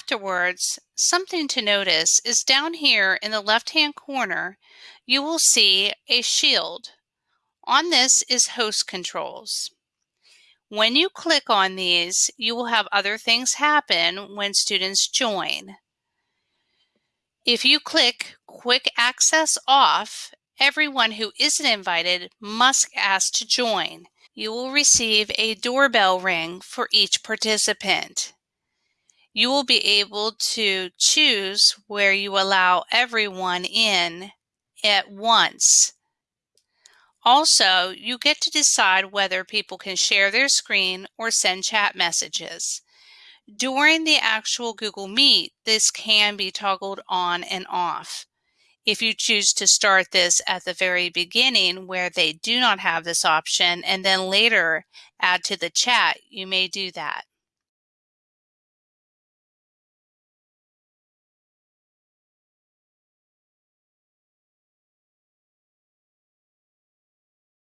Afterwards, something to notice is down here in the left-hand corner, you will see a shield. On this is host controls. When you click on these, you will have other things happen when students join. If you click Quick Access Off, everyone who isn't invited must ask to join. You will receive a doorbell ring for each participant. You will be able to choose where you allow everyone in at once. Also, you get to decide whether people can share their screen or send chat messages. During the actual Google Meet, this can be toggled on and off. If you choose to start this at the very beginning where they do not have this option and then later add to the chat, you may do that.